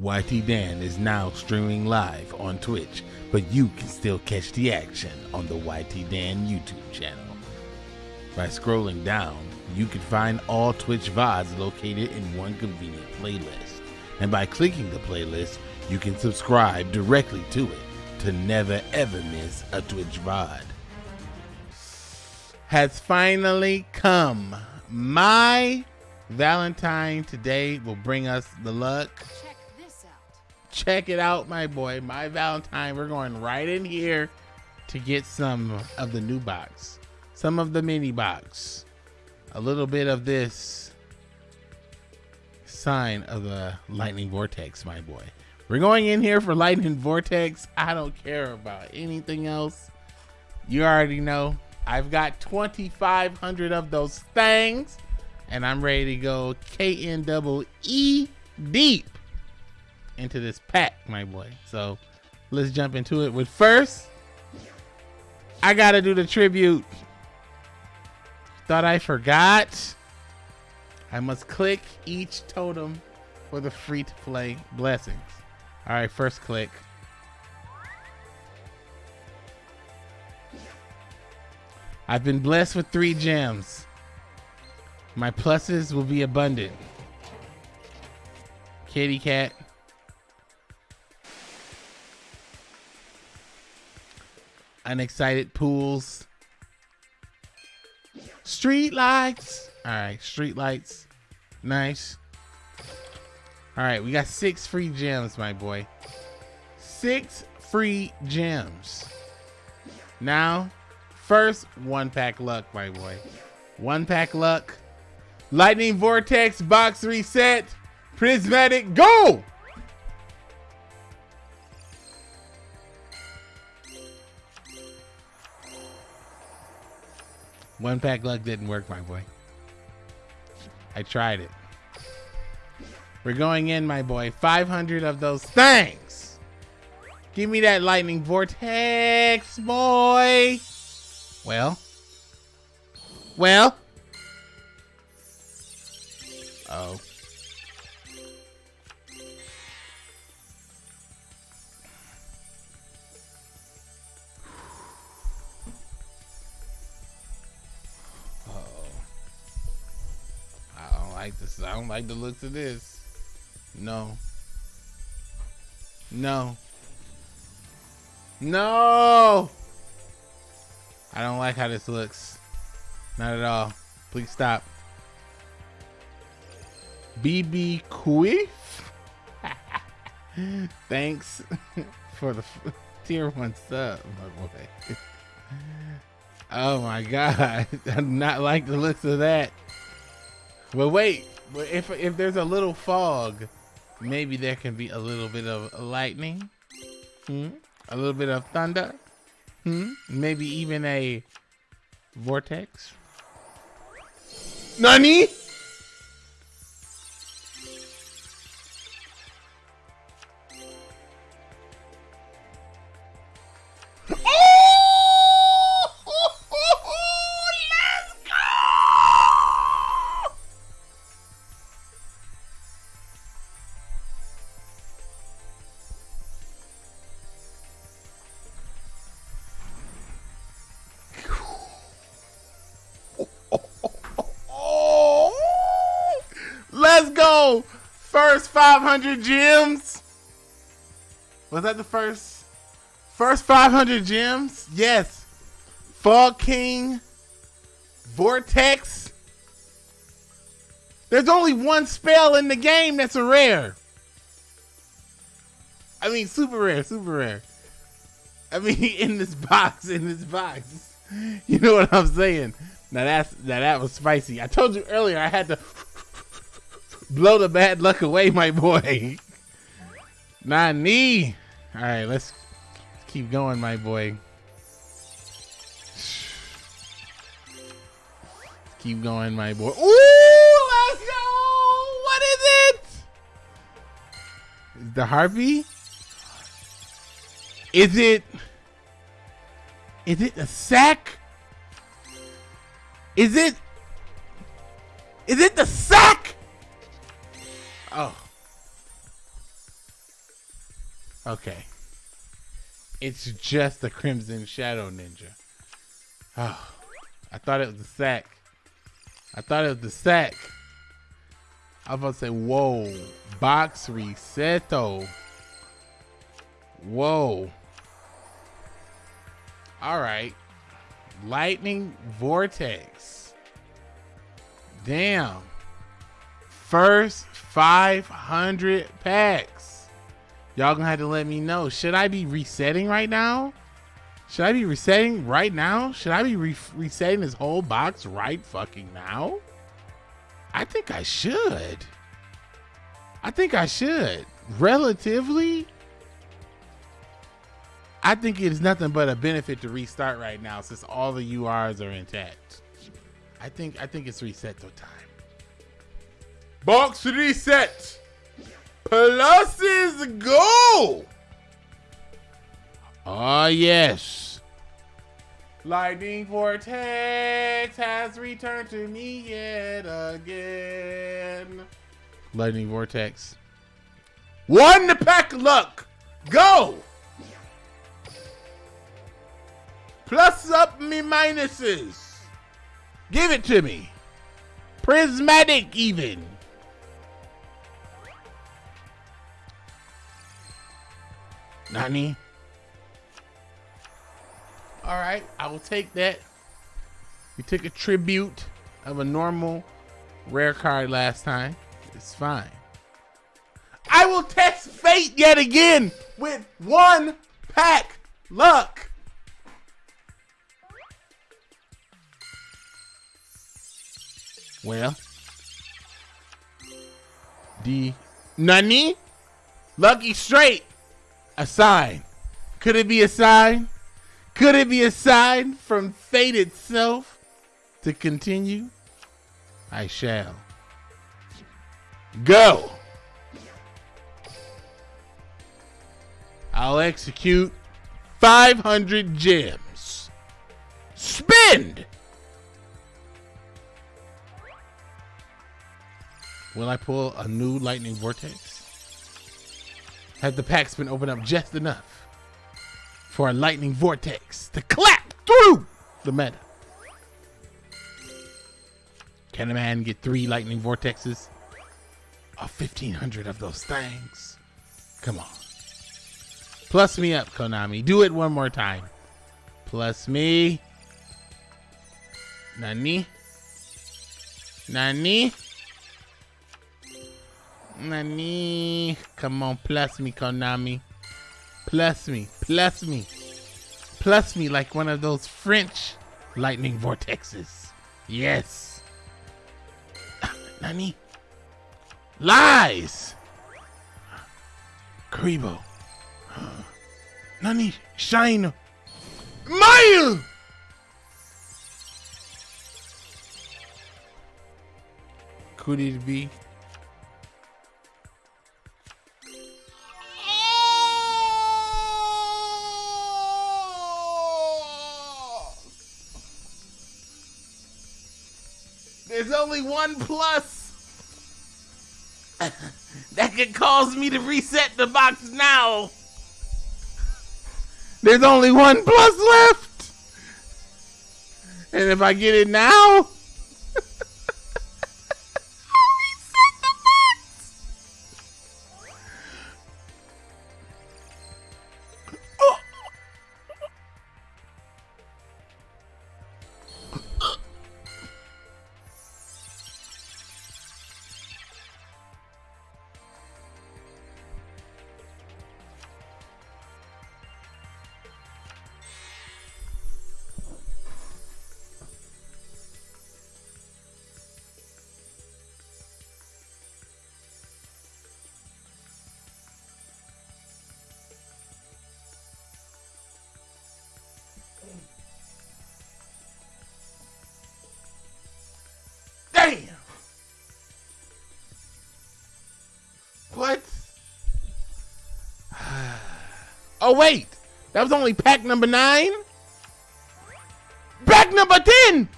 YT Dan is now streaming live on Twitch, but you can still catch the action on the YT Dan YouTube channel. By scrolling down, you can find all Twitch VODs located in one convenient playlist. And by clicking the playlist, you can subscribe directly to it to never ever miss a Twitch VOD. Has finally come. My Valentine today will bring us the luck. Check it out, my boy. My Valentine. We're going right in here to get some of the new box, some of the mini box, a little bit of this sign of the lightning vortex, my boy. We're going in here for lightning vortex. I don't care about anything else. You already know. I've got 2,500 of those things, and I'm ready to go KN double E deep into this pack, my boy. So let's jump into it. With first, I gotta do the tribute. Thought I forgot. I must click each totem for the free to play blessings. All right, first click. I've been blessed with three gems. My pluses will be abundant. Kitty cat. Unexcited pools. Street lights. All right, street lights. Nice. All right, we got six free gems, my boy. Six free gems. Now, first one pack luck, my boy. One pack luck. Lightning Vortex box reset. Prismatic go! One pack luck didn't work, my boy. I tried it. We're going in, my boy. 500 of those things. Give me that lightning vortex, boy. Well. Well. Oh. Like this. I don't like the looks of this. No. No. No. I don't like how this looks. Not at all. Please stop. BB Quiff. Thanks for the tier one sub, my boy. oh my god. I do not like the looks of that. Well, wait. If if there's a little fog, maybe there can be a little bit of lightning. Hmm? A little bit of thunder. Hmm? Maybe even a vortex. Nani? Go. First 500 gems. Was that the first? First 500 gems? Yes. Fog King. Vortex. There's only one spell in the game that's a rare. I mean, super rare, super rare. I mean, in this box, in this box. You know what I'm saying? Now that's now that was spicy. I told you earlier I had to blow the bad luck away, my boy. Nani. All right, let's keep going, my boy. Keep going, my boy. Ooh, let's go. What is it? The harpy? Is it? Is it a sack? Is it? Is it the sack? Oh. Okay. It's just the Crimson Shadow Ninja. Oh, I thought it was the sack. I thought it was the sack. I was about to say, whoa. Box reseto. Whoa. All right. Lightning Vortex. Damn. First 500 packs. Y'all gonna have to let me know. Should I be resetting right now? Should I be resetting right now? Should I be re resetting this whole box right fucking now? I think I should. I think I should. Relatively, I think it is nothing but a benefit to restart right now since all the URs are intact. I think I think it's reset to time. Box reset. Pluses go. Ah, yes. Lightning Vortex has returned to me yet again. Lightning Vortex. One pack luck. Go. Plus up me minuses. Give it to me. Prismatic even. Nani? All right, I will take that. We took a tribute of a normal rare card last time. It's fine. I will test fate yet again with one pack luck. Well, the Nani? Lucky straight. A sign. Could it be a sign? Could it be a sign from fate itself to continue? I shall. Go. I'll execute 500 gems. Spend. Will I pull a new lightning vortex? Has the packs been opened up just enough for a lightning vortex to clap through the meta? Can a man get three lightning vortexes? Or 1500 of those things? Come on. Plus me up, Konami. Do it one more time. Plus me. Nani? Nani? Nani? Come on, plus me, Konami. Plus me, plus me. Plus me like one of those French lightning vortexes. Yes. Nani? Lies! Kuriboh. Nani? Shine. Mile! Could it be? There's only one plus. that could cause me to reset the box now. There's only one plus left. And if I get it now, Oh, wait. That was only pack number nine? Pack number 10!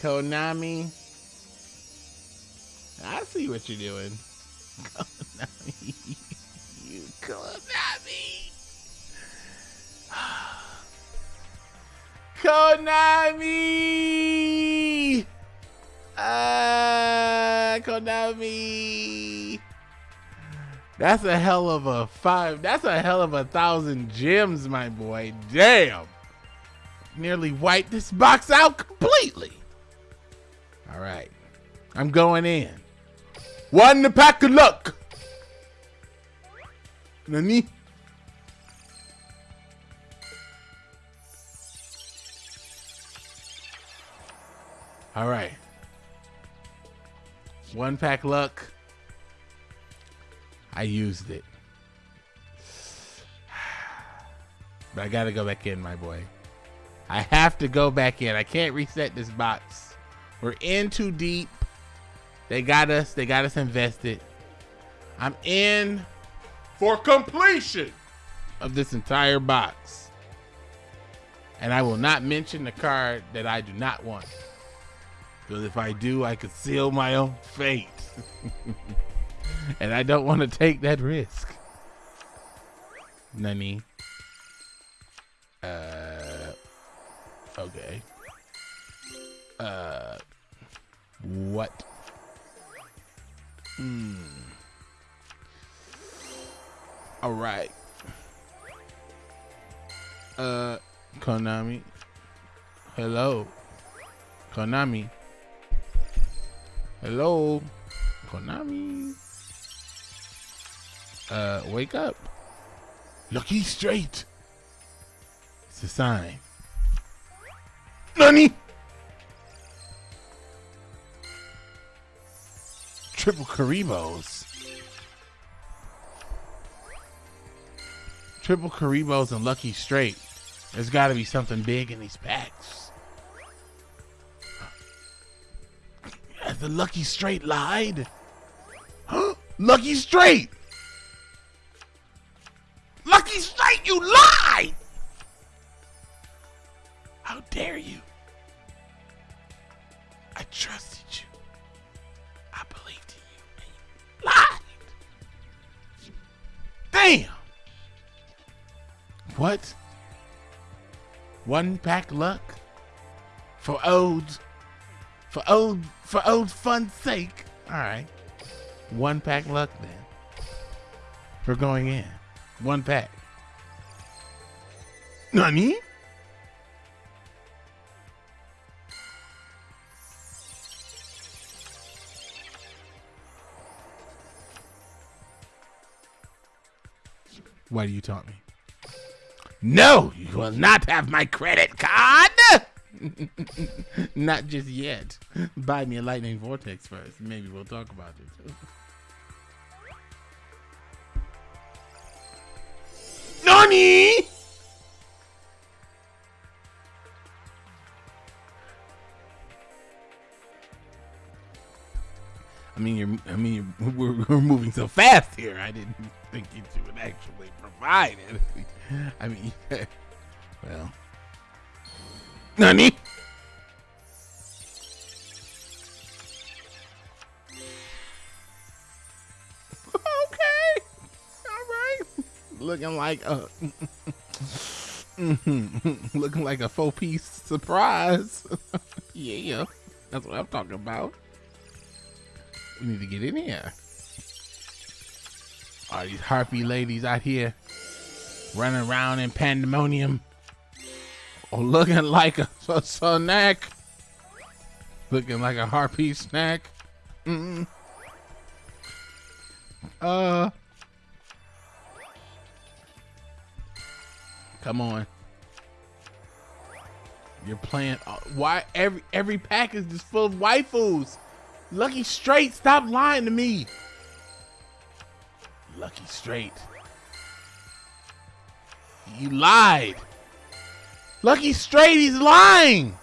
Konami. I see what you're doing. Konami. you Konami. Konami. Ah, Konami. That's a hell of a five. That's a hell of a thousand gems, my boy. Damn. Nearly wiped this box out completely. All right. I'm going in. One the pack of luck. Nani? All right. One pack luck. I used it. But I gotta go back in, my boy. I have to go back in. I can't reset this box. We're in too deep. They got us. They got us invested. I'm in for completion of this entire box. And I will not mention the card that I do not want. Because if I do, I could seal my own fate. and I don't want to take that risk. Nani. Uh, okay. Uh, what? Hmm. All right. Uh, Konami. Hello. Konami. Hello. Konami. Uh, wake up. Lucky straight. It's a sign. Nani? Triple Kuribohs. Triple Kuribohs and Lucky Straight. There's got to be something big in these packs. Has the Lucky Straight lied? Lucky Straight! Lucky Straight, you lied! What? One pack luck? For old for old for old fun's sake. Alright. One pack luck then. For going in. One pack. Nani? Why do you taunt me? No, you will not have my credit card. not just yet. Buy me a lightning vortex first. Maybe we'll talk about it. Nani? I mean, we're, we're moving so fast here. I didn't think you two would actually provide it. I mean, well, Nani? Okay, all right. Looking like a, looking like a four piece surprise. yeah, that's what I'm talking about. We need to get in here. All these harpy ladies out here running around in pandemonium. Or looking like a, a snack. Looking like a harpy snack. Mm. Uh. Come on. You're playing. Uh, why every every pack is just full of waifus? Lucky Straight, stop lying to me. Lucky Straight. You lied. Lucky Straight, he's lying.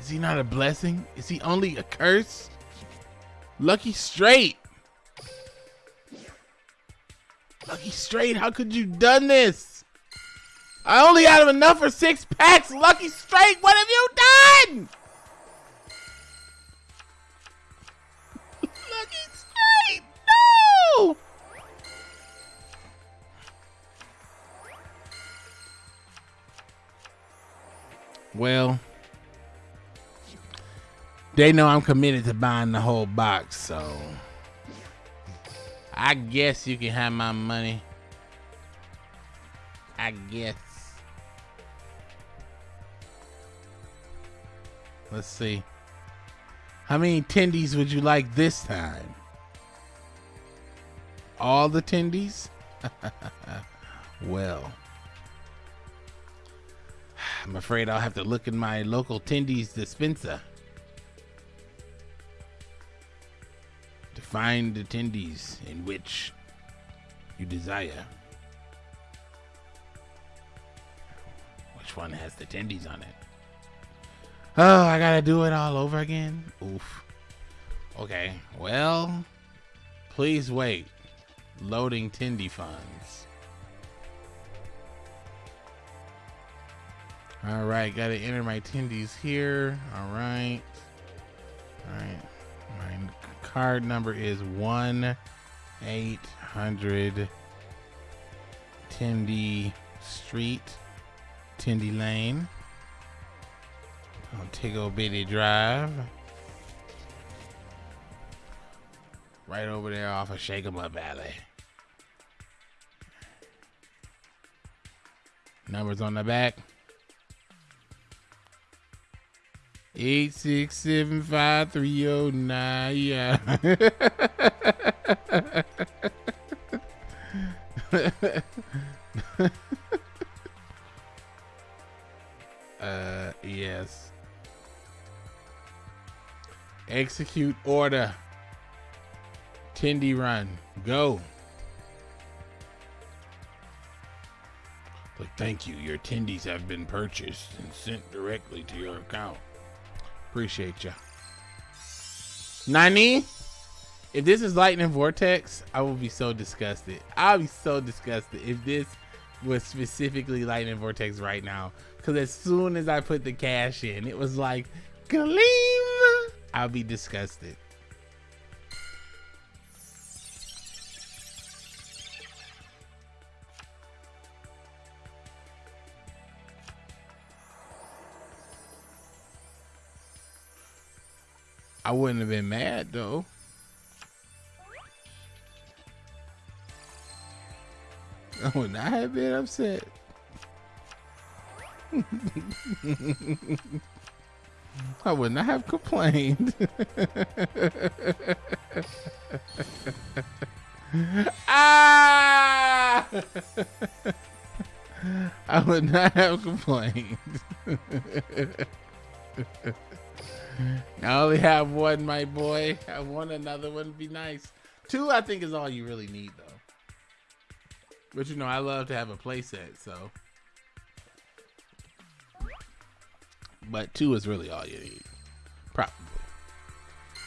Is he not a blessing? Is he only a curse? Lucky Straight. Lucky Straight, how could you done this? I only have enough for six packs. Lucky Straight, what have you done? They know I'm committed to buying the whole box, so I guess you can have my money. I guess. Let's see. How many tendies would you like this time? All the tendies? well. I'm afraid I'll have to look in my local tendies dispenser find the tendies in which you desire. Which one has the tendies on it? Oh, I gotta do it all over again? Oof. Okay, well, please wait. Loading tendy funds. All right, got to enter my tendies here. All right. All right. My card number is 1 800 Tendy Street, Tendy Lane, on Montego Bitty Drive. Right over there off of Shakema Valley. Numbers on the back. Eight six seven five three oh nine. Yeah. uh, yes. Execute order. Tendy run. Go. But thank you. Your tendies have been purchased and sent directly to your account. Appreciate you. Nani? If this is Lightning Vortex, I will be so disgusted. I'll be so disgusted if this was specifically Lightning Vortex right now. Because as soon as I put the cash in, it was like, Gleam! I'll be disgusted. I wouldn't have been mad though. I would not have been upset. I would not have complained. ah! I would not have complained. I only have one, my boy. I want another one. Be nice. Two, I think, is all you really need, though. But you know, I love to have a playset, so. But two is really all you need. Probably.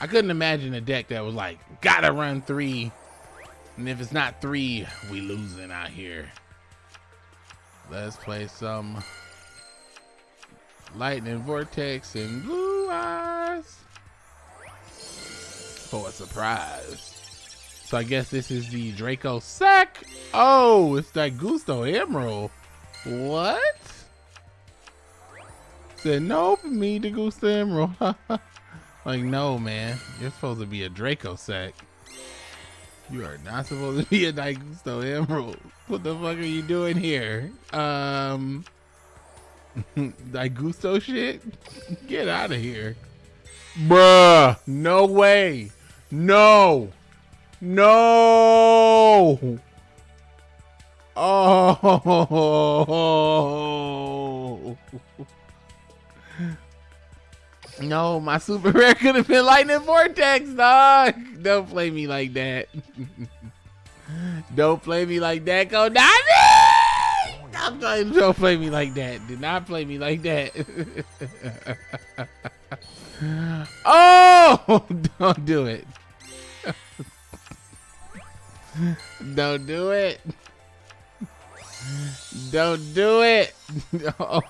I couldn't imagine a deck that was like, gotta run three. And if it's not three, we losing out here. Let's play some Lightning Vortex and Blue Eyes for a surprise. So I guess this is the Draco Sack. Oh, it's that Gusto Emerald. What? Said no for me to Gusto Emerald. like, no, man. You're supposed to be a Draco Sack. You are not supposed to be a Gusto Emerald. What the fuck are you doing here? Um... that gusto shit? Get out of here. Bruh. No way. No. No. Oh. No, my super rare could have been lightning vortex, dog. Don't play me like that. Don't play me like that, Go Don't, play me like that. Do not play me like that. oh, don't do it. don't do it. Don't do it. No.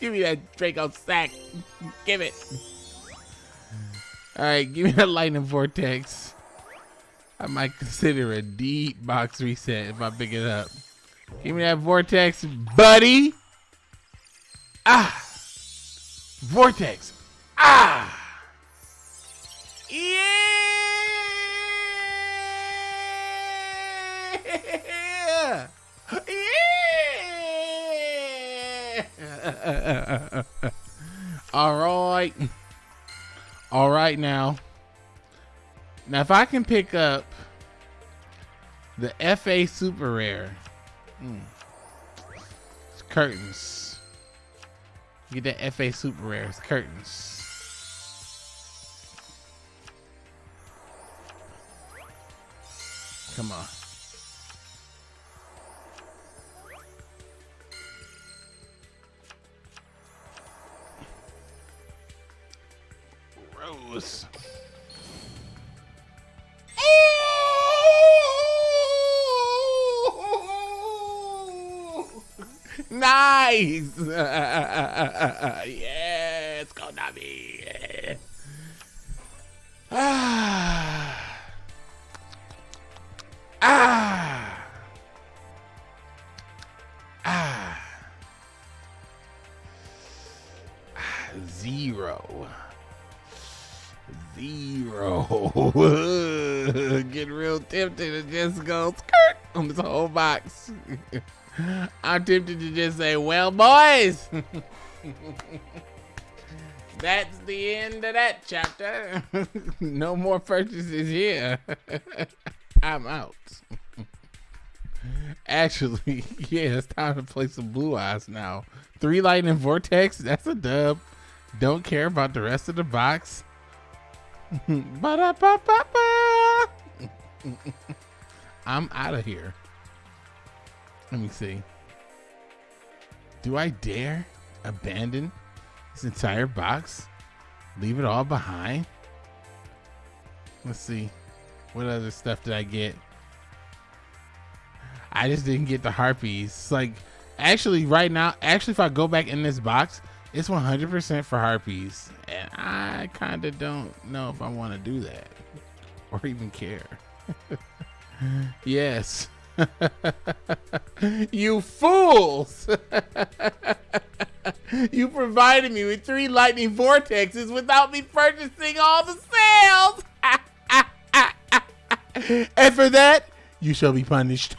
Give me that Draco sack. Give it. All right, give me that lightning vortex. I might consider a deep box reset if I pick it up. Give me that vortex, buddy. Ah. Vortex. Ah. Yeah. Yeah. All right. All right now. Now if I can pick up the FA Super Rare. It's curtains. Get that FA Super Rare. It's curtains. Come on. Rose. Nice. yes, be. Ah. Ah. Ah. Zero. Zero. Get real tempted to just go skirt on this whole box. I'm tempted to just say, well, boys, that's the end of that chapter. no more purchases here. I'm out. Actually, yeah, it's time to play some Blue Eyes now. Three Lightning Vortex, that's a dub. Don't care about the rest of the box. Ba-da-ba-ba-ba. I'm out of here. Let me see. Do I dare abandon this entire box? Leave it all behind? Let's see. What other stuff did I get? I just didn't get the harpies. Like, actually, right now, actually, if I go back in this box, it's 100% for harpies. And I kind of don't know if I want to do that or even care. yes. you fools! you provided me with three lightning vortexes without me purchasing all the sales! and for that, you shall be punished.